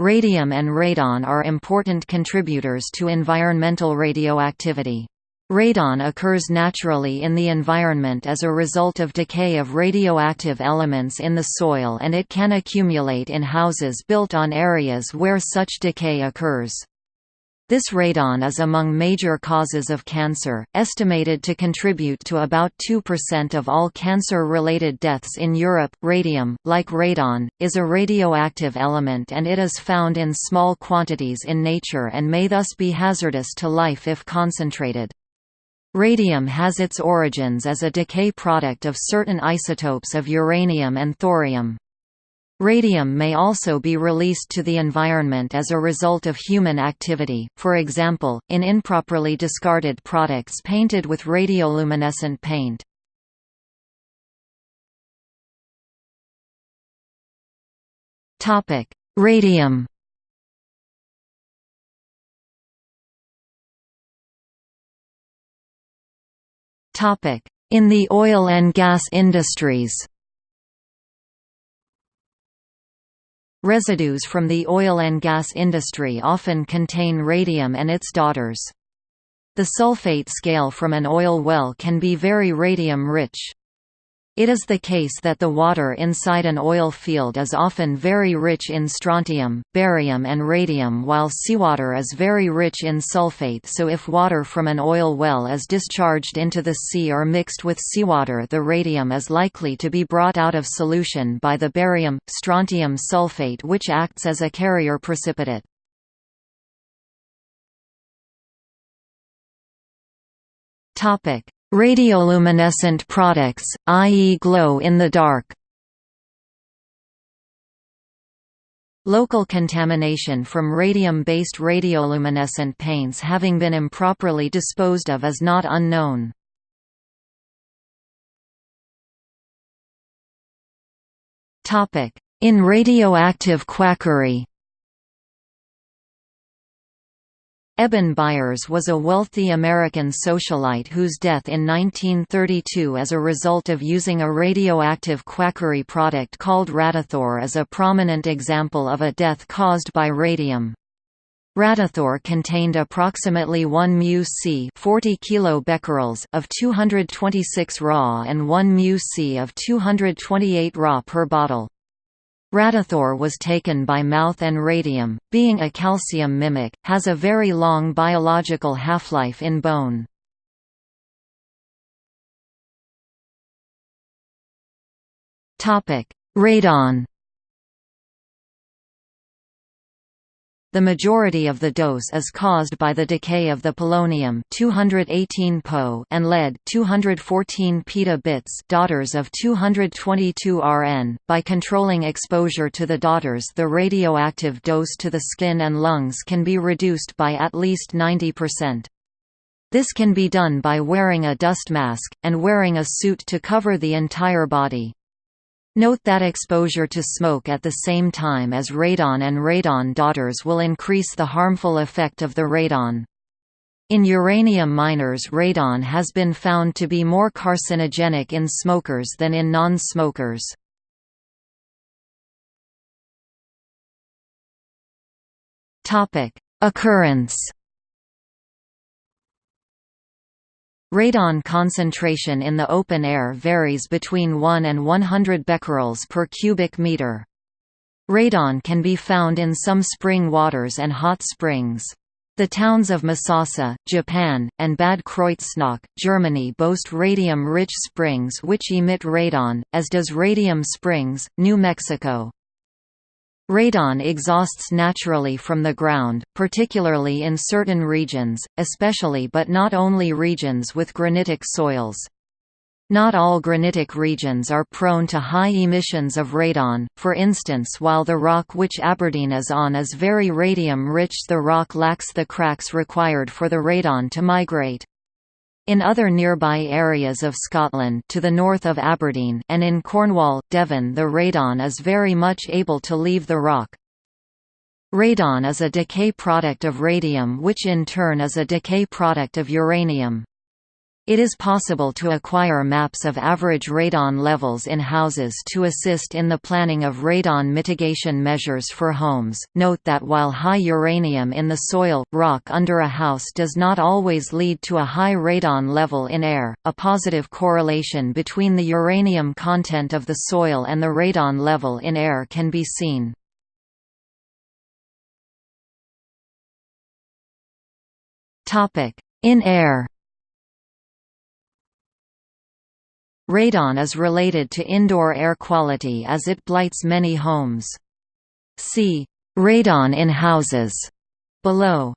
Radium and radon are important contributors to environmental radioactivity. Radon occurs naturally in the environment as a result of decay of radioactive elements in the soil and it can accumulate in houses built on areas where such decay occurs. This radon is among major causes of cancer, estimated to contribute to about 2% of all cancer-related deaths in Europe. Radium, like radon, is a radioactive element and it is found in small quantities in nature and may thus be hazardous to life if concentrated. Radium has its origins as a decay product of certain isotopes of uranium and thorium. Radium may also be released to the environment as a result of human activity, for example, in improperly discarded products painted with radioluminescent paint. Radium In the oil and gas industries Residues from the oil and gas industry often contain radium and its daughters. The sulfate scale from an oil well can be very radium-rich. It is the case that the water inside an oil field is often very rich in strontium, barium and radium while seawater is very rich in sulfate so if water from an oil well is discharged into the sea or mixed with seawater the radium is likely to be brought out of solution by the barium, strontium sulfate which acts as a carrier precipitate. Topic: Radioluminescent products, i.e. glow in the dark Local contamination from radium-based radioluminescent paints having been improperly disposed of is not unknown. In radioactive quackery Eben Byers was a wealthy American socialite whose death in 1932 as a result of using a radioactive quackery product called Radithor is a prominent example of a death caused by radium. Radithor contained approximately 1 μc 40 kilobecquerels of 226 Ra and 1 μc of 228 Ra per bottle. Radithor was taken by mouth and radium, being a calcium mimic, has a very long biological half-life in bone. Radon The majority of the dose is caused by the decay of the polonium 218 Po and lead 214 peta bits daughters of 222 Rn. By controlling exposure to the daughters the radioactive dose to the skin and lungs can be reduced by at least 90%. This can be done by wearing a dust mask, and wearing a suit to cover the entire body. Note that exposure to smoke at the same time as radon and radon daughters will increase the harmful effect of the radon. In uranium miners radon has been found to be more carcinogenic in smokers than in non-smokers. Occurrence Radon concentration in the open air varies between 1 and 100 becquerels per cubic meter. Radon can be found in some spring waters and hot springs. The towns of Misasa, Japan, and Bad Kreuznach, Germany boast radium-rich springs which emit radon, as does Radium Springs, New Mexico. Radon exhausts naturally from the ground, particularly in certain regions, especially but not only regions with granitic soils. Not all granitic regions are prone to high emissions of radon, for instance while the rock which Aberdeen is on is very radium-rich the rock lacks the cracks required for the radon to migrate. In other nearby areas of Scotland to the north of Aberdeen and in Cornwall, Devon the radon is very much able to leave the rock. Radon is a decay product of radium which in turn is a decay product of uranium. It is possible to acquire maps of average radon levels in houses to assist in the planning of radon mitigation measures for homes. Note that while high uranium in the soil, rock under a house does not always lead to a high radon level in air, a positive correlation between the uranium content of the soil and the radon level in air can be seen. Topic: In air Radon is related to indoor air quality as it blights many homes. See radon in houses below.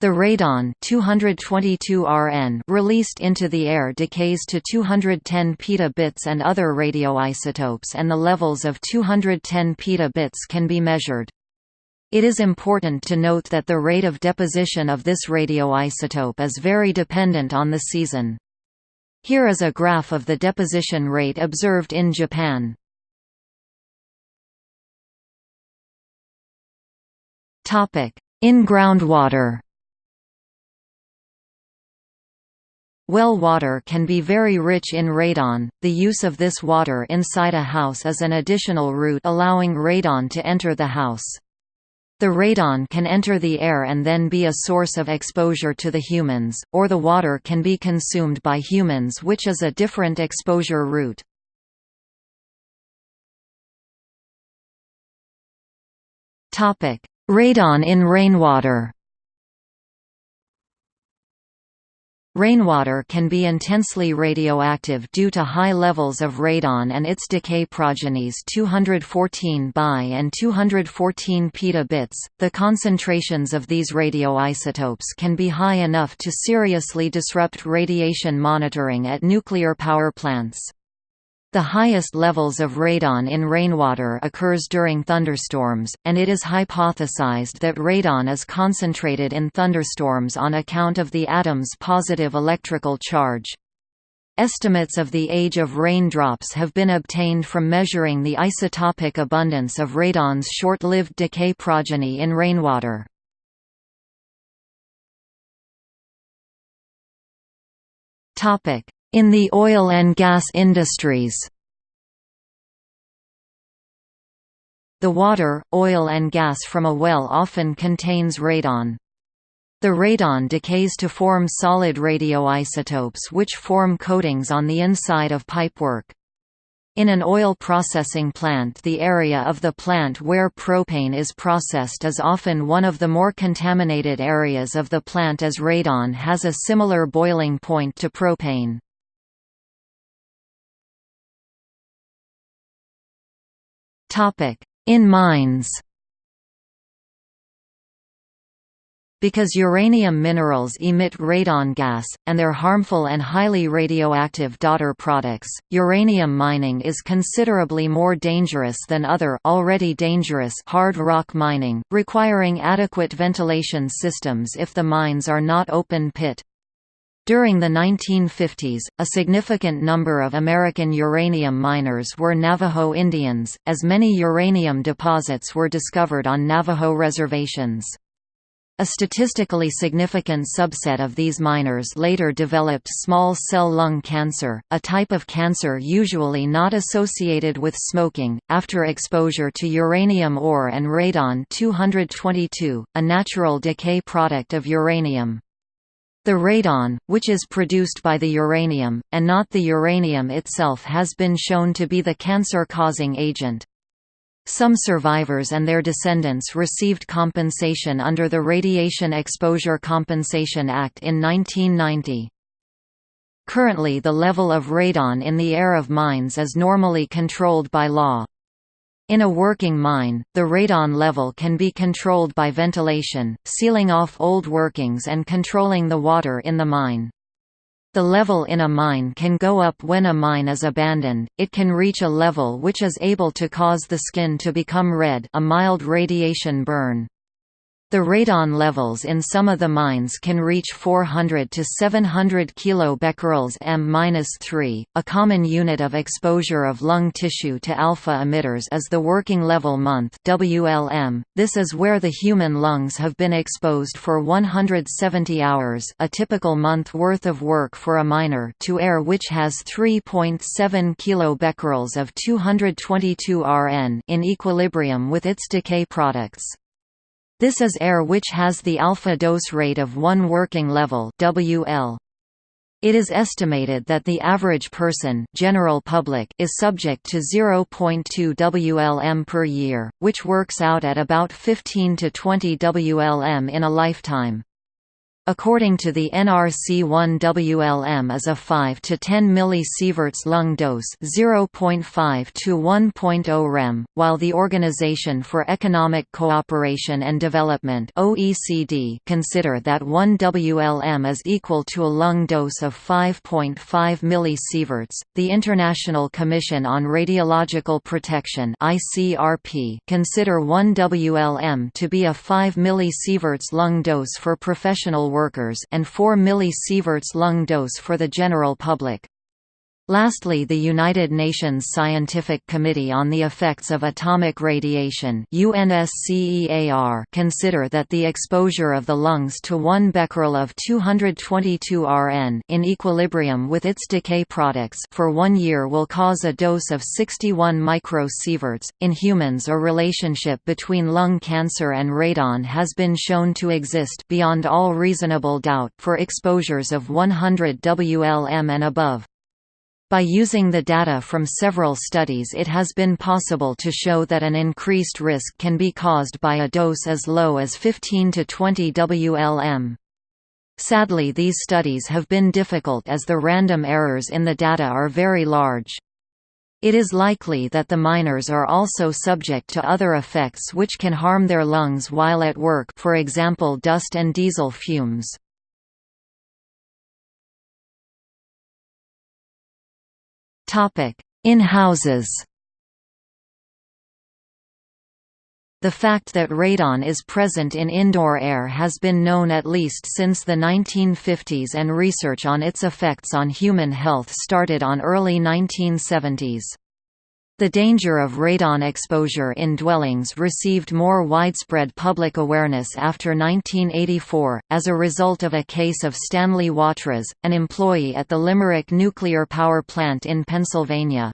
The radon 222 Rn released into the air decays to 210 petabits and other radioisotopes and the levels of 210 petabits can be measured. It is important to note that the rate of deposition of this radioisotope is very dependent on the season. Here is a graph of the deposition rate observed in Japan. In groundwater Well water can be very rich in radon. The use of this water inside a house is an additional route allowing radon to enter the house. The radon can enter the air and then be a source of exposure to the humans, or the water can be consumed by humans which is a different exposure route. Radon in rainwater Rainwater can be intensely radioactive due to high levels of radon and its decay progenies 214 Bi and 214 petabits. The concentrations of these radioisotopes can be high enough to seriously disrupt radiation monitoring at nuclear power plants. The highest levels of radon in rainwater occurs during thunderstorms, and it is hypothesized that radon is concentrated in thunderstorms on account of the atom's positive electrical charge. Estimates of the age of raindrops have been obtained from measuring the isotopic abundance of radon's short-lived decay progeny in rainwater. In the oil and gas industries The water, oil and gas from a well often contains radon. The radon decays to form solid radioisotopes which form coatings on the inside of pipework. In an oil processing plant the area of the plant where propane is processed is often one of the more contaminated areas of the plant as radon has a similar boiling point to propane. In mines Because uranium minerals emit radon gas, and their harmful and highly radioactive daughter products, uranium mining is considerably more dangerous than other already dangerous hard rock mining, requiring adequate ventilation systems if the mines are not open pit. During the 1950s, a significant number of American uranium miners were Navajo Indians, as many uranium deposits were discovered on Navajo reservations. A statistically significant subset of these miners later developed small cell lung cancer, a type of cancer usually not associated with smoking, after exposure to uranium ore and radon-222, a natural decay product of uranium. The radon, which is produced by the uranium, and not the uranium itself has been shown to be the cancer-causing agent. Some survivors and their descendants received compensation under the Radiation Exposure Compensation Act in 1990. Currently the level of radon in the air of mines is normally controlled by law. In a working mine, the radon level can be controlled by ventilation, sealing off old workings and controlling the water in the mine. The level in a mine can go up when a mine is abandoned, it can reach a level which is able to cause the skin to become red a mild radiation burn. The radon levels in some of the mines can reach 400 to 700 kBq m-3. A common unit of exposure of lung tissue to alpha emitters is the working level month (WLM). This is where the human lungs have been exposed for 170 hours, a typical month worth of work for a miner, to air which has 3.7 kBq of 222 Rn in equilibrium with its decay products. This is air which has the alpha dose rate of 1 working level WL. It is estimated that the average person general public is subject to 0.2 WLM per year, which works out at about 15 to 20 WLM in a lifetime. According to the NRC 1 WLM is a 5 to 10 millisieverts lung dose 0.5 to 1.0 rem, while the Organization for Economic Cooperation and Development OECD consider that 1 WLM is equal to a lung dose of 5.5 millisieverts. The International Commission on Radiological Protection ICRP consider 1 WLM to be a 5 millisieverts lung dose for professional workers and 4 millisieverts lung dose for the general public. Lastly the United Nations Scientific Committee on the Effects of Atomic Radiation consider that the exposure of the lungs to 1 becquerel of 222 Rn in equilibrium with its decay products for one year will cause a dose of 61 microsieverts. In humans a relationship between lung cancer and radon has been shown to exist beyond all reasonable doubt for exposures of 100 WLM and above. By using the data from several studies it has been possible to show that an increased risk can be caused by a dose as low as 15 to 20 WLM. Sadly these studies have been difficult as the random errors in the data are very large. It is likely that the miners are also subject to other effects which can harm their lungs while at work for example dust and diesel fumes. In houses The fact that radon is present in indoor air has been known at least since the 1950s and research on its effects on human health started on early 1970s. The danger of radon exposure in dwellings received more widespread public awareness after 1984, as a result of a case of Stanley Watrous, an employee at the Limerick Nuclear Power Plant in Pennsylvania.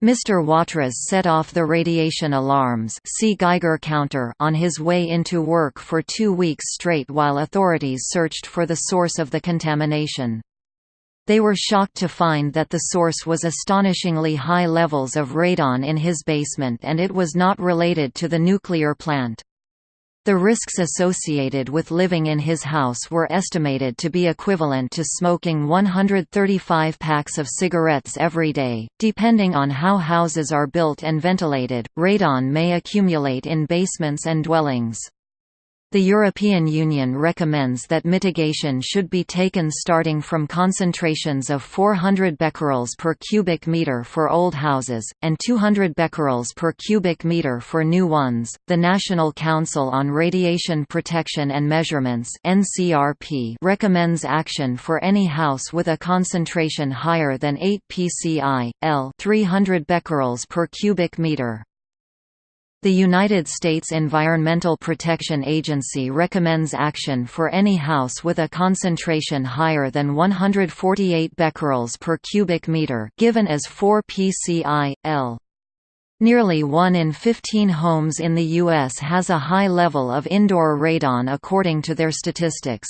Mr. Watrous set off the radiation alarms see Geiger counter on his way into work for two weeks straight while authorities searched for the source of the contamination. They were shocked to find that the source was astonishingly high levels of radon in his basement and it was not related to the nuclear plant. The risks associated with living in his house were estimated to be equivalent to smoking 135 packs of cigarettes every day. Depending on how houses are built and ventilated, radon may accumulate in basements and dwellings. The European Union recommends that mitigation should be taken starting from concentrations of 400 becquerels per cubic meter for old houses and 200 becquerels per cubic meter for new ones. The National Council on Radiation Protection and Measurements (NCRP) recommends action for any house with a concentration higher than 8 pci, L 300 becquerels per cubic meter. The United States Environmental Protection Agency recommends action for any house with a concentration higher than 148 becquerels per cubic meter given as 4 pci, L. Nearly 1 in 15 homes in the U.S. has a high level of indoor radon according to their statistics.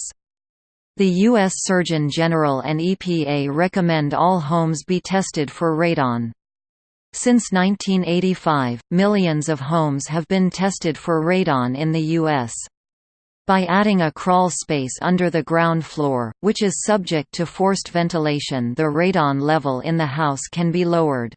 The U.S. Surgeon General and EPA recommend all homes be tested for radon. Since 1985, millions of homes have been tested for radon in the U.S. By adding a crawl space under the ground floor, which is subject to forced ventilation the radon level in the house can be lowered.